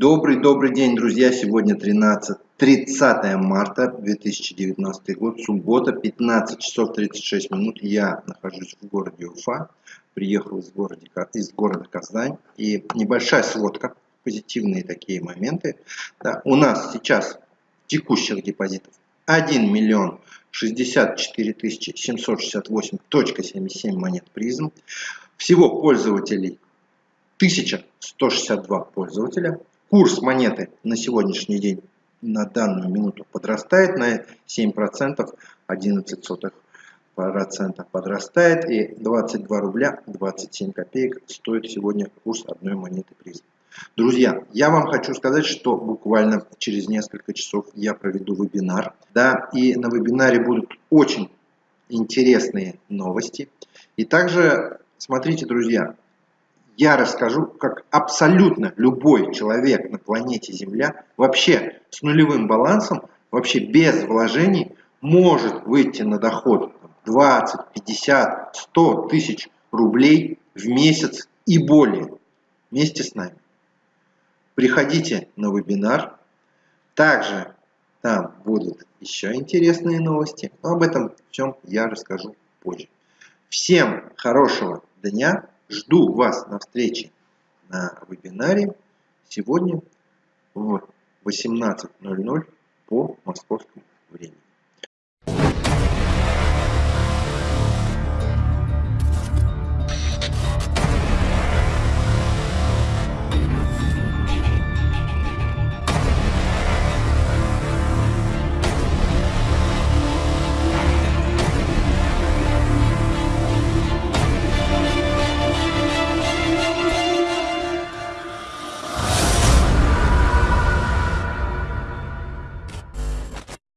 Добрый-добрый день, друзья! Сегодня 13, 30 марта 2019 год, суббота, 15 часов 36 минут. Я нахожусь в городе Уфа, приехал из города, из города Казань. И небольшая сводка, позитивные такие моменты. Да, у нас сейчас текущих депозитов 1 миллион 64 768.77 монет призм. Всего пользователей 1162 пользователя. Курс монеты на сегодняшний день на данную минуту подрастает на 7%, 11 сотых процента подрастает и 22 рубля 27 копеек стоит сегодня курс одной монеты призм. Друзья, я вам хочу сказать, что буквально через несколько часов я проведу вебинар. Да, и на вебинаре будут очень интересные новости. И также, смотрите, друзья, я расскажу, как абсолютно любой человек на планете Земля, вообще с нулевым балансом, вообще без вложений, может выйти на доход 20, 50, 100 тысяч рублей в месяц и более вместе с нами. Приходите на вебинар. Также там будут еще интересные новости. Но об этом всем я расскажу позже. Всем хорошего дня. Жду вас на встрече на вебинаре сегодня в 18.00 по московскому времени.